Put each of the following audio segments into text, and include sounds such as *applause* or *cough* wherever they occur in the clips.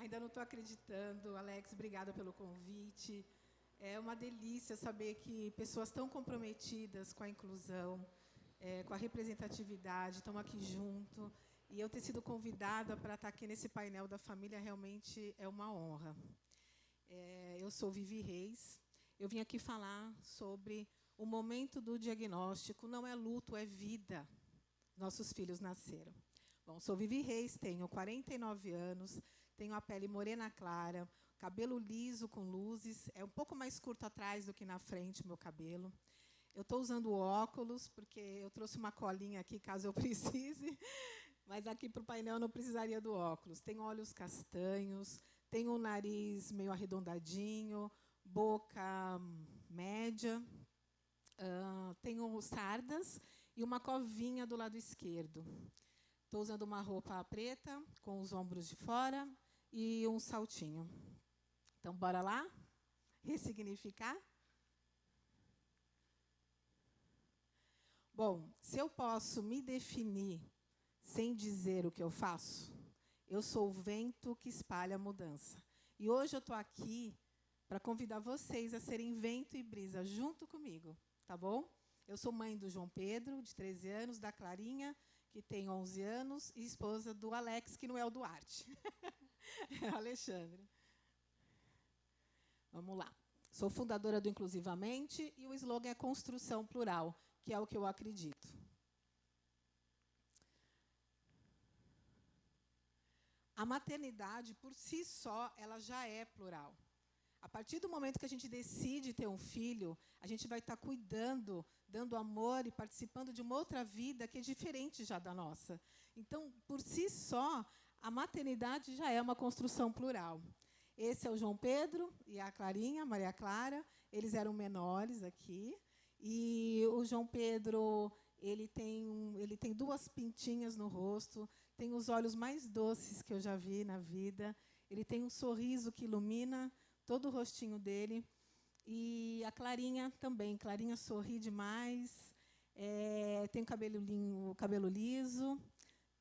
Ainda não estou acreditando. Alex, obrigada pelo convite. É uma delícia saber que pessoas tão comprometidas com a inclusão, é, com a representatividade, estão aqui junto. E eu ter sido convidada para estar aqui nesse painel da família realmente é uma honra. É, eu sou Vivi Reis. Eu vim aqui falar sobre o momento do diagnóstico. Não é luto, é vida. Nossos filhos nasceram. Bom, sou Vivi Reis, tenho 49 anos, tenho a pele morena clara, cabelo liso com luzes, é um pouco mais curto atrás do que na frente meu cabelo. Eu estou usando óculos, porque eu trouxe uma colinha aqui, caso eu *laughs* precise, mas aqui para o painel eu não precisaria do óculos. Tenho olhos castanhos, tenho um nariz meio arredondadinho, boca média, uh, tenho sardas e uma covinha do lado esquerdo. Estou usando uma roupa preta, com os ombros de fora, e um saltinho. Então, bora lá? Ressignificar? Bom, se eu posso me definir sem dizer o que eu faço, eu sou o vento que espalha a mudança. E hoje eu estou aqui para convidar vocês a serem vento e brisa junto comigo, tá bom? Eu sou mãe do João Pedro, de 13 anos, da Clarinha, que tem 11 anos, e esposa do Alex, que não é o Duarte. *laughs* *laughs* Alexandre. Vamos lá. Sou fundadora do Inclusivamente e o slogan é construção plural, que é o que eu acredito. A maternidade, por si só, ela já é plural. A partir do momento que a gente decide ter um filho, a gente vai estar cuidando, dando amor e participando de uma outra vida que é diferente já da nossa. Então, por si só, a maternidade já é uma construção plural. Esse é o João Pedro e a Clarinha, Maria Clara. Eles eram menores aqui. E o João Pedro ele tem, ele tem duas pintinhas no rosto, tem os olhos mais doces que eu já vi na vida. Ele tem um sorriso que ilumina todo o rostinho dele. E a Clarinha também. Clarinha sorri demais, é, tem o cabelo, cabelo liso,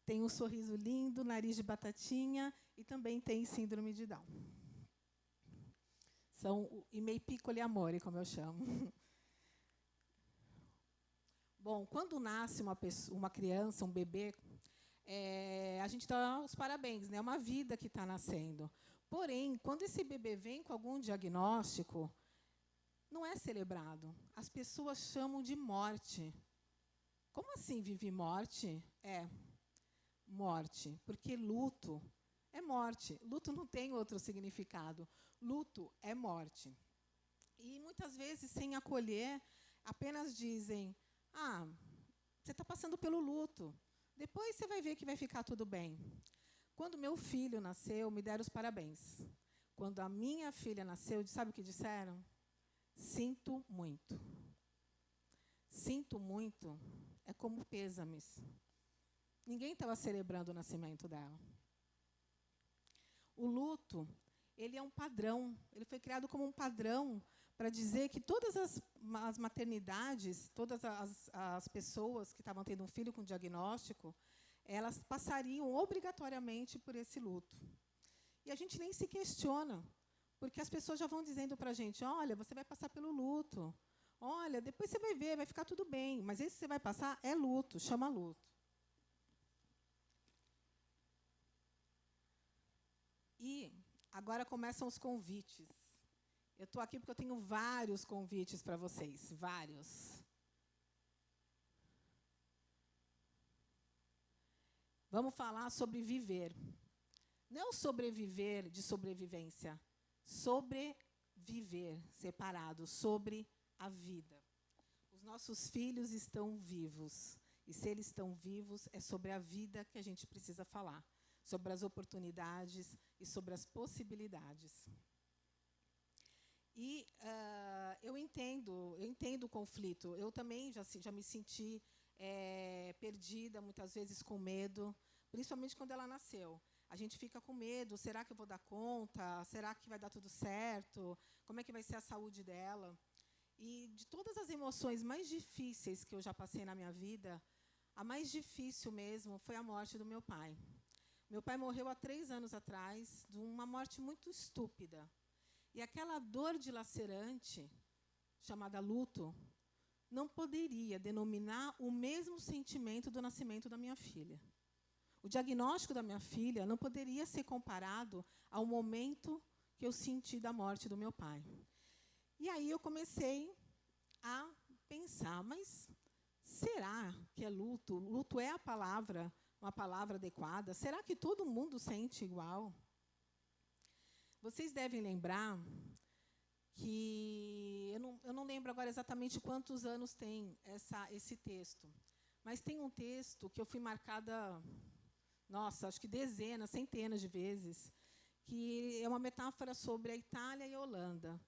tem um sorriso lindo, nariz de batatinha e também tem síndrome de Down. São i miei piccoli amori, como eu chamo. *laughs* Bom, quando nasce uma, pessoa, uma criança, um bebê, é, a gente dá os parabéns, né? é uma vida que está nascendo. Porém, quando esse bebê vem com algum diagnóstico, não é celebrado. As pessoas chamam de morte. Como assim vive morte? É, morte, porque luto é morte. Luto não tem outro significado. Luto é morte. E, muitas vezes, sem acolher, apenas dizem, ah, você está passando pelo luto. Depois você vai ver que vai ficar tudo bem. Quando meu filho nasceu, me deram os parabéns. Quando a minha filha nasceu, sabe o que disseram? Sinto muito. Sinto muito é como pêsames. Ninguém estava celebrando o nascimento dela. O luto, ele é um padrão. Ele foi criado como um padrão para dizer que todas as, as maternidades, todas as, as pessoas que estavam tendo um filho com diagnóstico, elas passariam obrigatoriamente por esse luto. E a gente nem se questiona, porque as pessoas já vão dizendo para a gente, olha, você vai passar pelo luto. Olha, depois você vai ver, vai ficar tudo bem. Mas esse que você vai passar é luto, chama luto. E agora começam os convites. Eu estou aqui porque eu tenho vários convites para vocês, vários. Vamos falar sobre viver. Não sobreviver de sobrevivência, sobreviver separado, sobre a vida. Os nossos filhos estão vivos. E se eles estão vivos, é sobre a vida que a gente precisa falar, sobre as oportunidades e sobre as possibilidades. E uh, eu entendo, eu entendo o conflito. Eu também já, já me senti é, perdida, muitas vezes com medo, principalmente quando ela nasceu. A gente fica com medo, será que eu vou dar conta? Será que vai dar tudo certo? Como é que vai ser a saúde dela? E de todas as emoções mais difíceis que eu já passei na minha vida, a mais difícil mesmo foi a morte do meu pai. Meu pai morreu há três anos atrás de uma morte muito estúpida. E aquela dor dilacerante, chamada luto, não poderia denominar o mesmo sentimento do nascimento da minha filha. O diagnóstico da minha filha não poderia ser comparado ao momento que eu senti da morte do meu pai. E aí eu comecei a pensar, mas será que é luto? Luto é a palavra, uma palavra adequada? Será que todo mundo sente igual? Vocês devem lembrar que eu não, eu não lembro agora exatamente quantos anos tem essa, esse texto, mas tem um texto que eu fui marcada, nossa, acho que dezenas, centenas de vezes, que é uma metáfora sobre a Itália e a Holanda.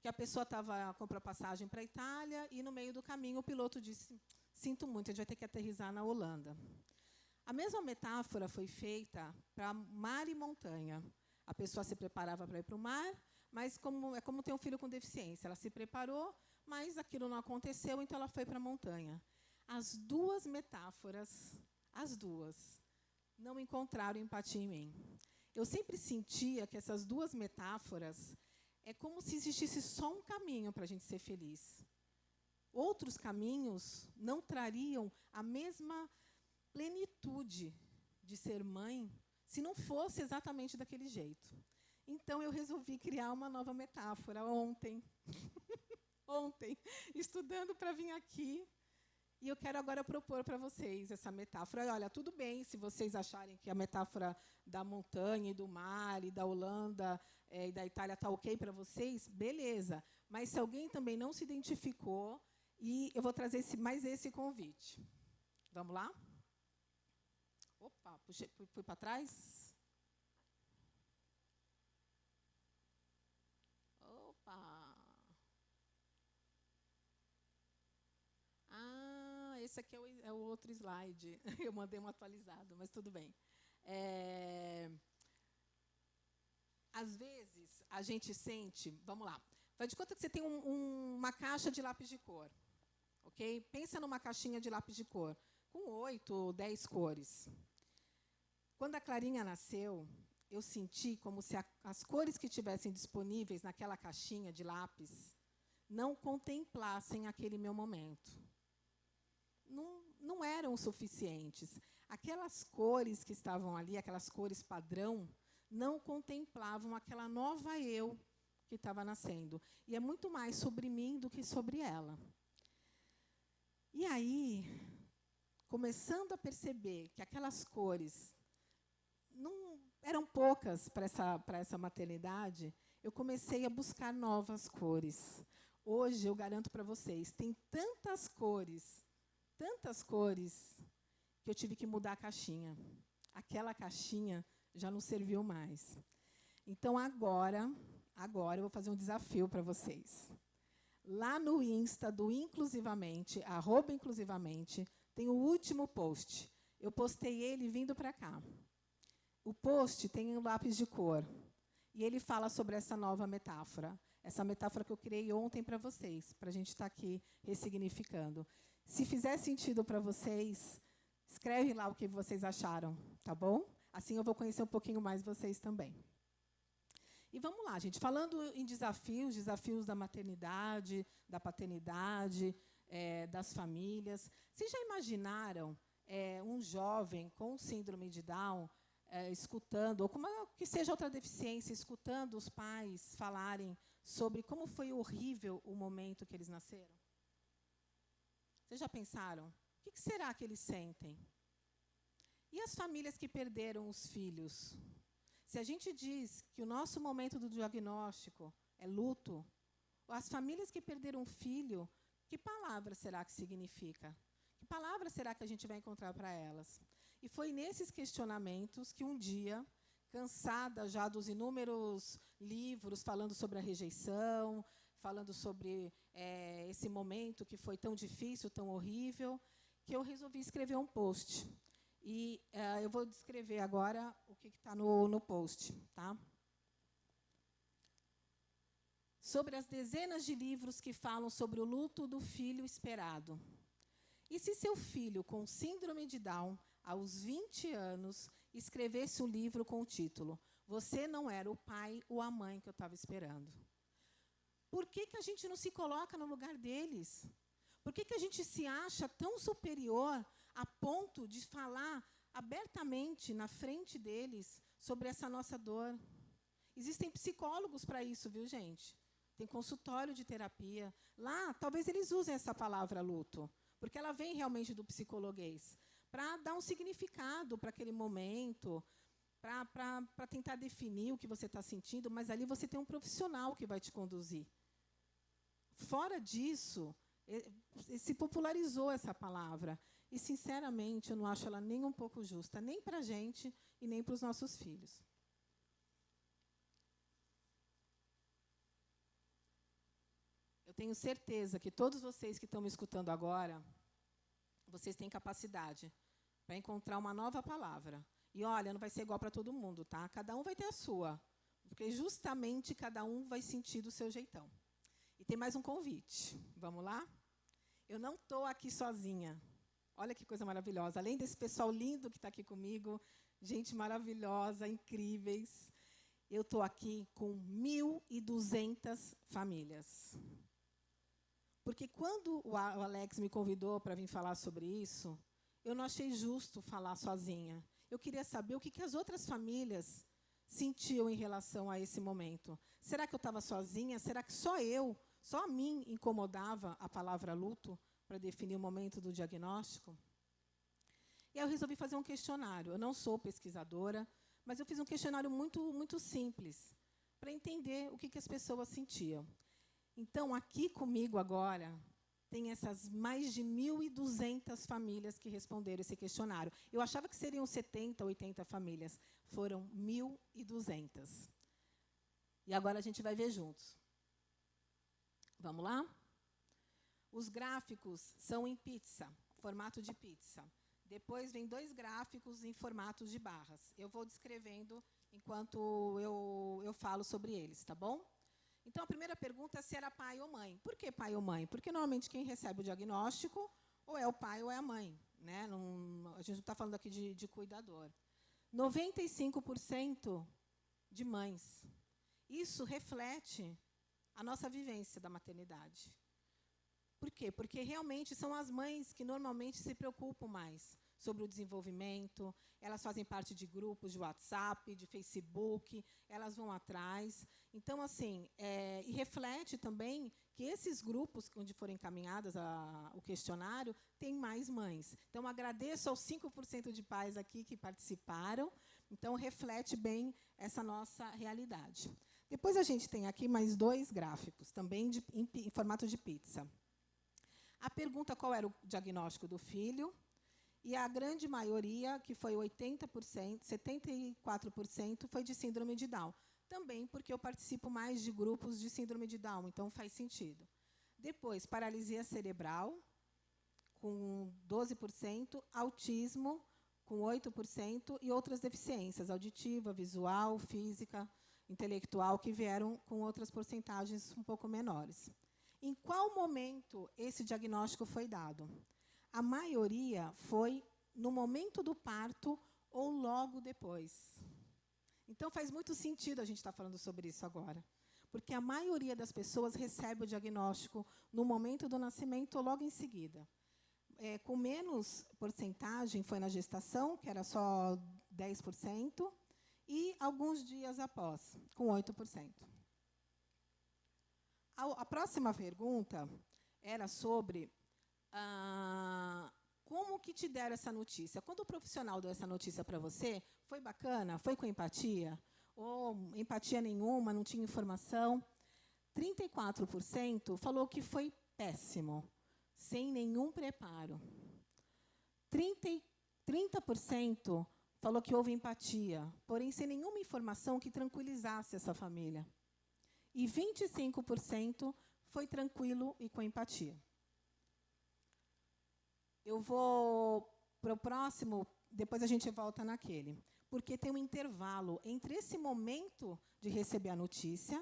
Que a pessoa estava comprou passagem para a Itália e no meio do caminho o piloto disse: "Sinto muito, a gente vai ter que aterrizar na Holanda". A mesma metáfora foi feita para mar e montanha. A pessoa se preparava para ir para o mar, mas como, é como ter um filho com deficiência. Ela se preparou, mas aquilo não aconteceu, então ela foi para a montanha. As duas metáforas, as duas, não encontraram empatia em mim. Eu sempre sentia que essas duas metáforas é como se existisse só um caminho para a gente ser feliz. Outros caminhos não trariam a mesma plenitude de ser mãe se não fosse exatamente daquele jeito. Então, eu resolvi criar uma nova metáfora ontem. *laughs* ontem, estudando para vir aqui. E eu quero agora propor para vocês essa metáfora. Olha, tudo bem se vocês acharem que a metáfora da montanha e do mar e da Holanda é, e da Itália está ok para vocês, beleza. Mas se alguém também não se identificou, e eu vou trazer esse, mais esse convite. Vamos lá? Opa, puxei, fui, para trás? esse aqui é o, é o, outro slide. *laughs* Eu mandei um atualizado, mas tudo bem. É, às vezes, a gente sente... Vamos lá. Faz de conta que você tem um, um, uma caixa de lápis de cor. ok? Pensa numa caixinha de lápis de cor, com oito ou dez cores. Quando a Clarinha nasceu, eu senti como se a, as cores que tivessem disponíveis naquela caixinha de lápis não contemplassem aquele meu momento não, não eram suficientes. Aquelas cores que estavam ali, aquelas cores padrão, não contemplavam aquela nova eu que estava nascendo. E é muito mais sobre mim do que sobre ela. E aí, começando a perceber que aquelas cores não eram poucas para essa, para essa maternidade, eu comecei a buscar novas cores. Hoje, eu garanto para vocês, tem tantas cores tantas cores que eu tive que mudar a caixinha. Aquela caixinha já não serviu mais. Então, agora, agora eu vou fazer um desafio para vocês. Lá no Insta do Inclusivamente, arroba inclusivamente, tem o último post. Eu postei ele vindo para cá. O post tem um lápis de cor. E ele fala sobre essa nova metáfora. Essa metáfora que eu criei ontem para vocês, para a gente estar tá aqui ressignificando. Se fizer sentido para vocês, escreve lá o que vocês acharam, tá bom? Assim eu vou conhecer um pouquinho mais vocês também. E vamos lá, gente. Falando em desafios, desafios da maternidade, da paternidade, é, das famílias. Vocês já imaginaram é, um jovem com síndrome de Down é, escutando, ou como que seja outra deficiência, escutando os pais falarem sobre como foi horrível o momento que eles nasceram? Vocês já pensaram? O que será que eles sentem? E as famílias que perderam os filhos? Se a gente diz que o nosso momento do diagnóstico é luto, as famílias que perderam um filho, que palavra será que significa? Que palavra será que a gente vai encontrar para elas? E foi nesses questionamentos que um dia, cansada já dos inúmeros livros falando sobre a rejeição, falando sobre é, esse momento que foi tão difícil, tão horrível, que eu resolvi escrever um post. E é, eu vou descrever agora o que está no, no post. Tá? Sobre as dezenas de livros que falam sobre o luto do filho esperado. E se seu filho com síndrome de Down, aos 20 anos, escrevesse um livro com o título Você não era o pai ou a mãe que eu estava esperando. Por que, que a gente não se coloca no lugar deles? Por que, que a gente se acha tão superior a ponto de falar abertamente na frente deles sobre essa nossa dor? Existem psicólogos para isso, viu, gente? Tem consultório de terapia. Lá, talvez eles usem essa palavra luto, porque ela vem realmente do psicologuês, para dar um significado para aquele momento, para tentar definir o que você está sentindo, mas ali você tem um profissional que vai te conduzir. Fora disso, se popularizou essa palavra. E, sinceramente, eu não acho ela nem um pouco justa, nem para a gente e nem para os nossos filhos. Eu tenho certeza que todos vocês que estão me escutando agora, vocês têm capacidade para encontrar uma nova palavra. E olha, não vai ser igual para todo mundo, tá? Cada um vai ter a sua, porque justamente cada um vai sentir do seu jeitão. E tem mais um convite. Vamos lá? Eu não estou aqui sozinha. Olha que coisa maravilhosa. Além desse pessoal lindo que está aqui comigo, gente maravilhosa, incríveis, eu estou aqui com 1.200 famílias. Porque quando o Alex me convidou para vir falar sobre isso, eu não achei justo falar sozinha. Eu queria saber o que, que as outras famílias sentiam em relação a esse momento. Será que eu estava sozinha? Será que só eu só a mim incomodava a palavra luto para definir o momento do diagnóstico. E aí eu resolvi fazer um questionário. Eu não sou pesquisadora, mas eu fiz um questionário muito, muito simples para entender o que, que as pessoas sentiam. Então, aqui comigo agora, tem essas mais de 1.200 famílias que responderam esse questionário. Eu achava que seriam 70, 80 famílias. Foram 1.200. E agora a gente vai ver juntos. Vamos lá? Os gráficos são em pizza, formato de pizza. Depois vem dois gráficos em formatos de barras. Eu vou descrevendo enquanto eu, eu falo sobre eles, tá bom? Então, a primeira pergunta é se era pai ou mãe. Por que pai ou mãe? Porque, normalmente, quem recebe o diagnóstico ou é o pai ou é a mãe. Né? Não, a gente não está falando aqui de, de cuidador. 95% de mães. Isso reflete a nossa vivência da maternidade. Por quê? Porque realmente são as mães que normalmente se preocupam mais sobre o desenvolvimento, elas fazem parte de grupos de WhatsApp, de Facebook, elas vão atrás. Então, assim, é, e reflete também que esses grupos, onde foram encaminhadas a, o questionário, têm mais mães. Então, agradeço aos 5% de pais aqui que participaram. Então, reflete bem essa nossa realidade. Depois a gente tem aqui mais dois gráficos, também de, em, em formato de pizza. A pergunta qual era o diagnóstico do filho, e a grande maioria, que foi 80%, 74%, foi de síndrome de Down. Também porque eu participo mais de grupos de síndrome de Down, então faz sentido. Depois, paralisia cerebral, com 12%, autismo, com 8%, e outras deficiências, auditiva, visual, física, intelectual que vieram com outras porcentagens um pouco menores. Em qual momento esse diagnóstico foi dado? A maioria foi no momento do parto ou logo depois. Então, faz muito sentido a gente estar falando sobre isso agora. Porque a maioria das pessoas recebe o diagnóstico no momento do nascimento ou logo em seguida. É, com menos porcentagem foi na gestação, que era só 10%, e alguns dias após, com 8%. A, a próxima pergunta era sobre ah, como que te deram essa notícia. Quando o profissional deu essa notícia para você, foi bacana? Foi com empatia? Ou empatia nenhuma, não tinha informação? 34% falou que foi péssimo, sem nenhum preparo. 30%, 30% falou que houve empatia, porém sem nenhuma informação que tranquilizasse essa família. E 25% foi tranquilo e com empatia. Eu vou para o próximo, depois a gente volta naquele. Porque tem um intervalo entre esse momento de receber a notícia,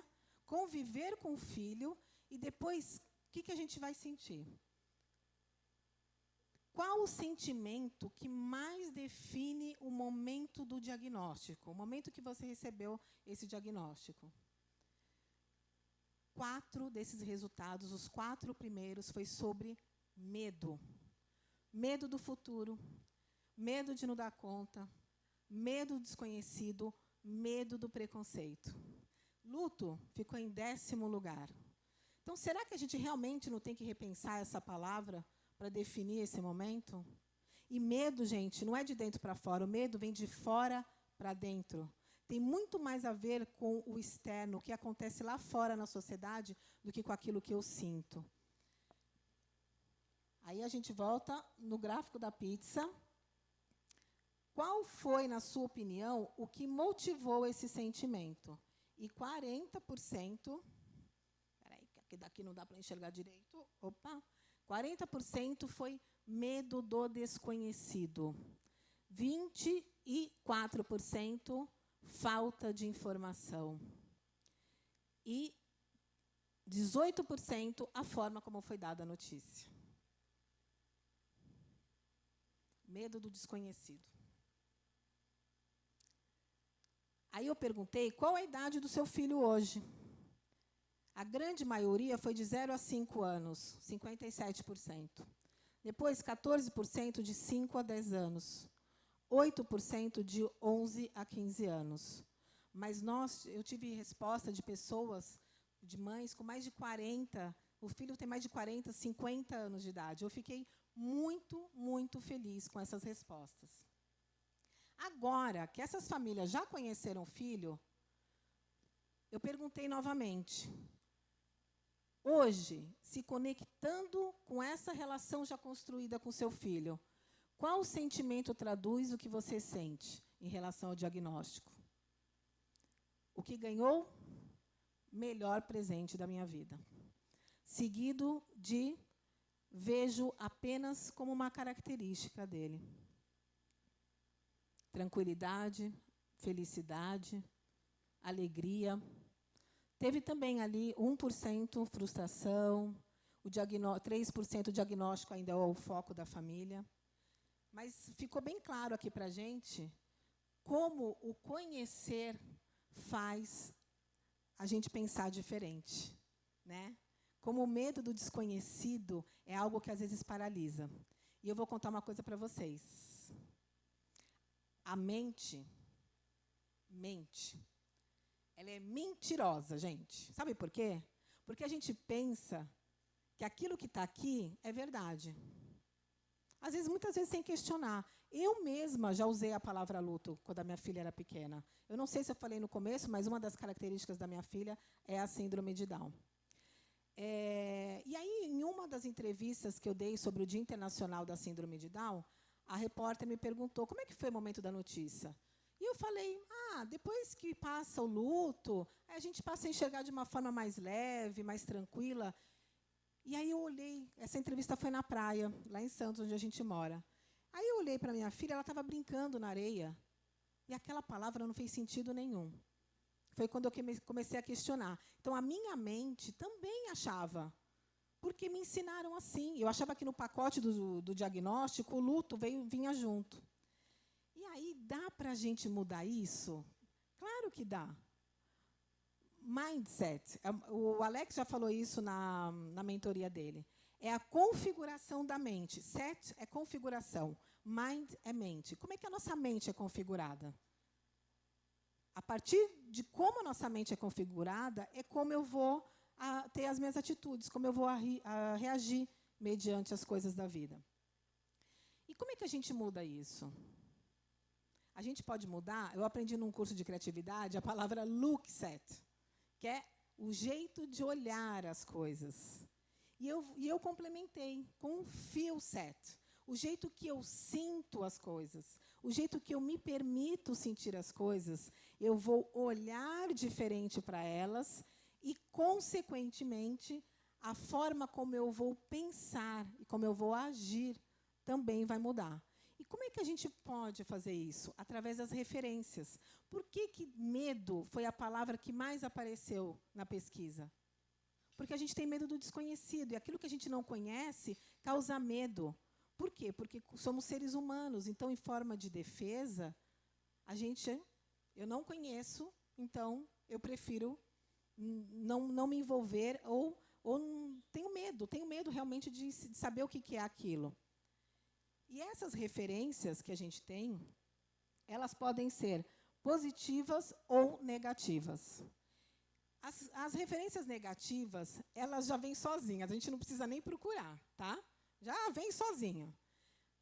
conviver com o filho, e depois, o que, que a gente vai sentir? qual o sentimento que mais define o momento do diagnóstico, o momento que você recebeu esse diagnóstico? Quatro desses resultados, os quatro primeiros, foi sobre medo. Medo do futuro, medo de não dar conta, medo do desconhecido, medo do preconceito. Luto ficou em décimo lugar. Então, será que a gente realmente não tem que repensar essa palavra para definir esse momento? E medo, gente, não é de dentro para fora, o medo vem de fora para dentro. Tem muito mais a ver com o externo, o que acontece lá fora na sociedade, do que com aquilo que eu sinto. Aí a gente volta no gráfico da pizza. Qual foi, na sua opinião, o que motivou esse sentimento? E 40%. Peraí, que daqui não dá para enxergar direito. Opa! 40% foi medo do desconhecido. 24% falta de informação. E 18% a forma como foi dada a notícia. Medo do desconhecido. Aí eu perguntei qual a idade do seu filho hoje. A grande maioria foi de 0 a 5 anos, 57%. Depois, 14% de 5 a 10 anos. 8% de 11 a 15 anos. Mas nós, eu tive resposta de pessoas, de mães com mais de 40, o filho tem mais de 40, 50 anos de idade. Eu fiquei muito, muito feliz com essas respostas. Agora que essas famílias já conheceram o filho, eu perguntei novamente: hoje, se conectando com essa relação já construída com seu filho, qual sentimento traduz o que você sente em relação ao diagnóstico? O que ganhou? Melhor presente da minha vida. Seguido de vejo apenas como uma característica dele. Tranquilidade, felicidade, alegria, Teve também ali 1% frustração, o 3% diagnóstico ainda é o foco da família. Mas ficou bem claro aqui para a gente como o conhecer faz a gente pensar diferente. Né? Como o medo do desconhecido é algo que às vezes paralisa. E eu vou contar uma coisa para vocês. A mente, mente, ela é mentirosa, gente. Sabe por quê? Porque a gente pensa que aquilo que está aqui é verdade. Às vezes, muitas vezes, sem questionar. Eu mesma já usei a palavra luto quando a minha filha era pequena. Eu não sei se eu falei no começo, mas uma das características da minha filha é a síndrome de Down. É, e aí, em uma das entrevistas que eu dei sobre o Dia Internacional da Síndrome de Down, a repórter me perguntou como é que foi o momento da notícia. E eu falei, ah, depois que passa o luto, a gente passa a enxergar de uma forma mais leve, mais tranquila. E aí eu olhei, essa entrevista foi na praia, lá em Santos, onde a gente mora. Aí eu olhei para minha filha, ela estava brincando na areia. E aquela palavra não fez sentido nenhum. Foi quando eu comecei a questionar. Então, a minha mente também achava, porque me ensinaram assim. Eu achava que no pacote do, do diagnóstico, o luto veio, vinha junto aí, dá para a gente mudar isso? Claro que dá. Mindset. É, o Alex já falou isso na, na mentoria dele. É a configuração da mente. Set é configuração. Mind é mente. Como é que a nossa mente é configurada? A partir de como a nossa mente é configurada, é como eu vou a, ter as minhas atitudes, como eu vou a, a reagir mediante as coisas da vida. E como é que a gente muda isso? A gente pode mudar. Eu aprendi num curso de criatividade a palavra look set, que é o jeito de olhar as coisas. E eu, e eu complementei com feel set, o jeito que eu sinto as coisas, o jeito que eu me permito sentir as coisas, eu vou olhar diferente para elas e, consequentemente, a forma como eu vou pensar e como eu vou agir também vai mudar. E como é que a gente pode fazer isso? Através das referências. Por que, que medo foi a palavra que mais apareceu na pesquisa? Porque a gente tem medo do desconhecido, e aquilo que a gente não conhece causa medo. Por quê? Porque somos seres humanos, então, em forma de defesa, a gente, eu não conheço, então eu prefiro não, não me envolver ou, ou tenho medo, tenho medo realmente de, de saber o que, que é aquilo. E essas referências que a gente tem, elas podem ser positivas ou negativas. As, as, referências negativas, elas já vêm sozinhas, a gente não precisa nem procurar, tá? Já vem sozinho.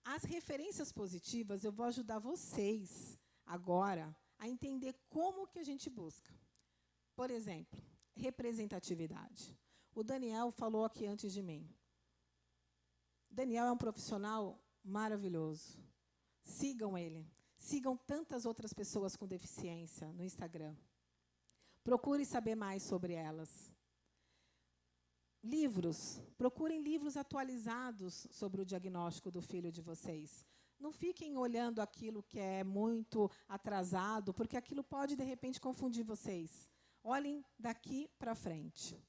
As referências positivas, eu vou ajudar vocês agora a entender como que a gente busca. Por exemplo, representatividade. O Daniel falou aqui antes de mim. Daniel é um profissional maravilhoso. Sigam ele. Sigam tantas outras pessoas com deficiência no Instagram. Procure saber mais sobre elas. Livros. Procurem livros atualizados sobre o diagnóstico do filho de vocês. Não fiquem olhando aquilo que é muito atrasado, porque aquilo pode, de repente, confundir vocês. Olhem daqui para frente.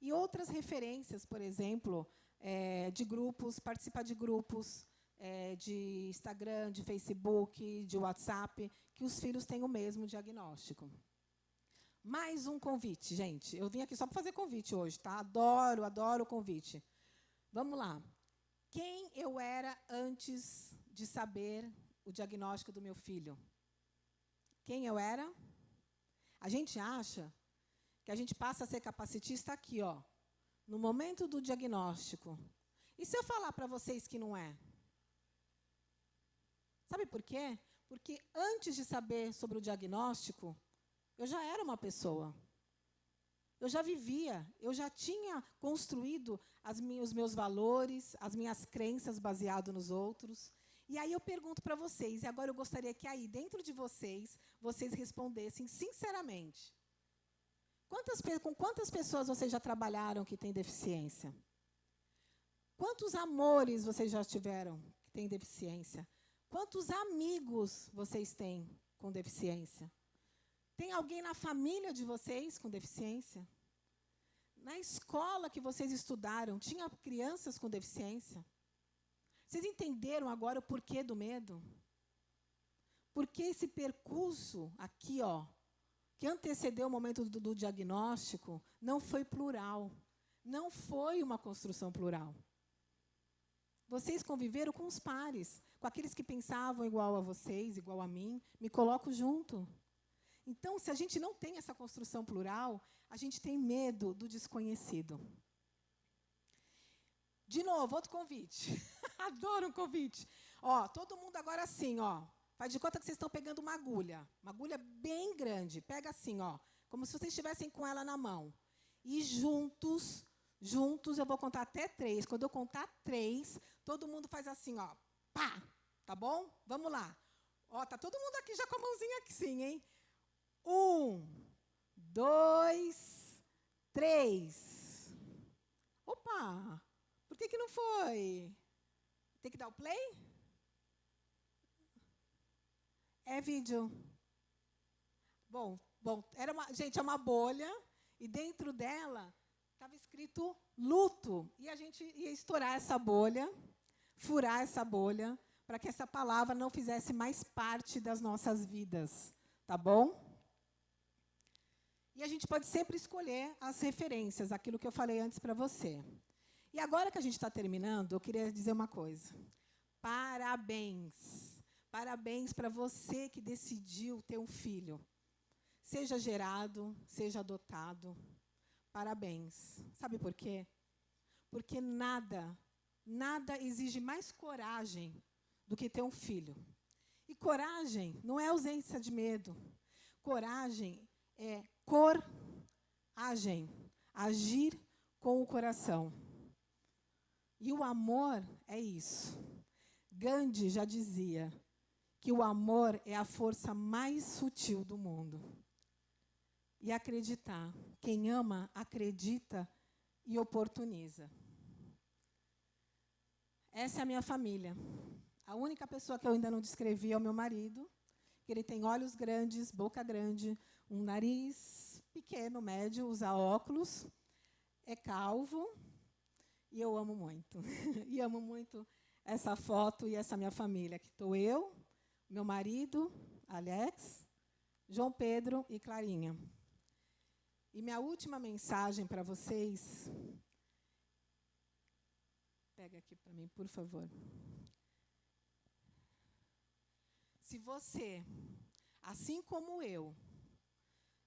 E outras referências, por exemplo, é, de grupos, participar de grupos é, de Instagram, de Facebook, de WhatsApp, que os filhos têm o mesmo diagnóstico. Mais um convite, gente. Eu vim aqui só para fazer convite hoje, tá? Adoro, adoro o convite. Vamos lá. Quem eu era antes de saber o diagnóstico do meu filho? Quem eu era? A gente acha que a gente passa a ser capacitista aqui, ó, no momento do diagnóstico. E se eu falar para vocês que não é? Sabe por quê? Porque antes de saber sobre o diagnóstico, eu já era uma pessoa. Eu já vivia, eu já tinha construído os meus valores, as minhas crenças baseado nos outros. E aí eu pergunto para vocês, e agora eu gostaria que aí, dentro de vocês, vocês respondessem sinceramente. Quantas, com quantas pessoas vocês já trabalharam que têm deficiência? Quantos amores vocês já tiveram que têm deficiência? Quantos amigos vocês têm com deficiência? Tem alguém na família de vocês com deficiência? Na escola que vocês estudaram, tinha crianças com deficiência? Vocês entenderam agora o porquê do medo? Porque esse percurso aqui, ó, que antecedeu o momento do, do diagnóstico, não foi plural. Não foi uma construção plural. Vocês conviveram com os pares, com aqueles que pensavam igual a vocês, igual a mim, me coloco junto. Então, se a gente não tem essa construção plural, a gente tem medo do desconhecido. De novo, outro convite. *laughs* Adoro um convite. Ó, todo mundo agora assim, ó. Faz de conta que vocês estão pegando uma agulha. Uma agulha bem grande. Pega assim, ó. Como se vocês estivessem com ela na mão. E juntos, juntos, eu vou contar até três. Quando eu contar três, todo mundo faz assim, ó. Pá! Tá bom? Vamos lá. Ó, tá todo mundo aqui já com a mãozinha aqui sim, hein? Um, dois, três. Opa! Que, que não foi? Tem que dar o play? É vídeo. Bom, bom, era uma, gente, é uma bolha e dentro dela estava escrito luto e a gente ia estourar essa bolha, furar essa bolha para que essa palavra não fizesse mais parte das nossas vidas, tá bom? E a gente pode sempre escolher as referências, aquilo que eu falei antes para você. E agora que a gente está terminando, eu queria dizer uma coisa. Parabéns. Parabéns para você que decidiu ter um filho. Seja gerado, seja adotado. Parabéns. Sabe por quê? Porque nada, nada exige mais coragem do que ter um filho. E coragem não é ausência de medo. Coragem é coragem, agir com o coração. E o amor é isso. Gandhi já dizia que o amor é a força mais sutil do mundo. E acreditar. Quem ama, acredita e oportuniza. Essa é a minha família. A única pessoa que eu ainda não descrevi é o meu marido, que ele tem olhos grandes, boca grande, um nariz pequeno, médio, usa óculos, é calvo, e eu amo muito. *laughs* e amo muito essa foto e essa minha família. Aqui estou eu, meu marido, Alex, João Pedro e Clarinha. E minha última mensagem para vocês. Pega aqui para mim, por favor. Se você, assim como eu,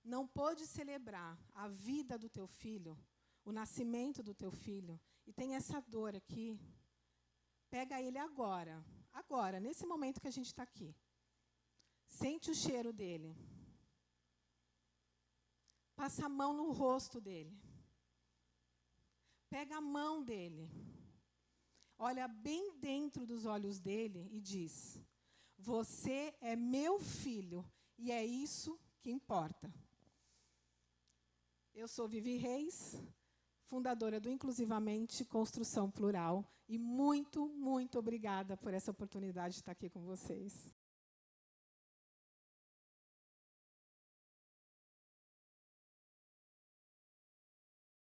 não pôde celebrar a vida do teu filho, o nascimento do teu filho, e tem essa dor aqui, pega ele agora, agora, nesse momento que a gente está aqui. Sente o cheiro dele. Passa a mão no rosto dele. Pega a mão dele. Olha bem dentro dos olhos dele e diz: Você é meu filho e é isso que importa. Eu sou Vivi Reis, fundadora do Inclusivamente Construção Plural, e muito, muito obrigada por essa oportunidade de estar aqui com vocês.